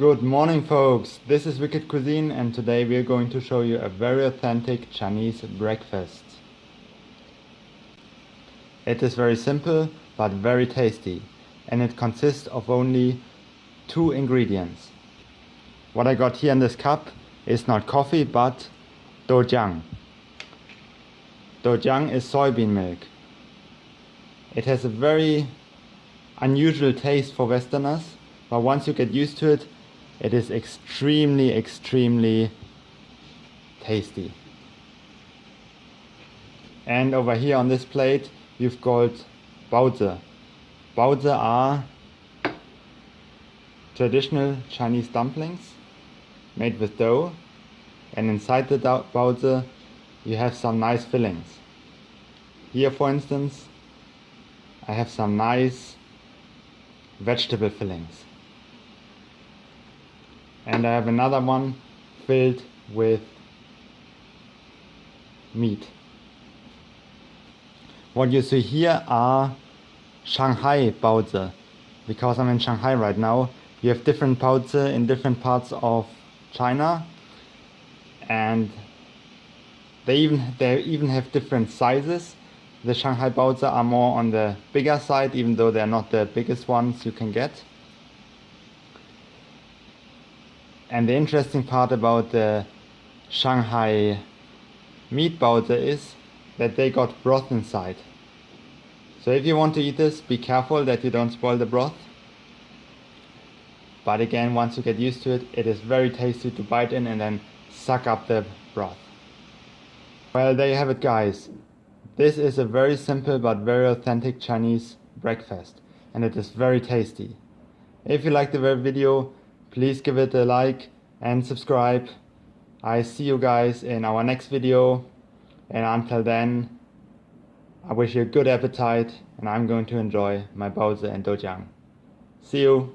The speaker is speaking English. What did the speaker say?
Good morning folks, this is Wicked Cuisine and today we are going to show you a very authentic Chinese breakfast. It is very simple but very tasty and it consists of only two ingredients. What I got here in this cup is not coffee but doujiang. Doujiang is soybean milk. It has a very unusual taste for westerners but once you get used to it it is extremely, extremely tasty. And over here on this plate, you've got baozi. Baozi are traditional Chinese dumplings made with dough. And inside the baozi, you have some nice fillings. Here, for instance, I have some nice vegetable fillings and I have another one filled with meat. What you see here are Shanghai baozi. Because I'm in Shanghai right now, you have different baozi in different parts of China and they even they even have different sizes. The Shanghai baozi are more on the bigger side even though they're not the biggest ones you can get. And the interesting part about the Shanghai meat baozi is that they got broth inside. So if you want to eat this, be careful that you don't spoil the broth. But again, once you get used to it, it is very tasty to bite in and then suck up the broth. Well, there you have it guys. This is a very simple but very authentic Chinese breakfast and it is very tasty. If you liked the video, please give it a like and subscribe. I see you guys in our next video and until then I wish you a good appetite and I'm going to enjoy my baozi and doujiang. See you!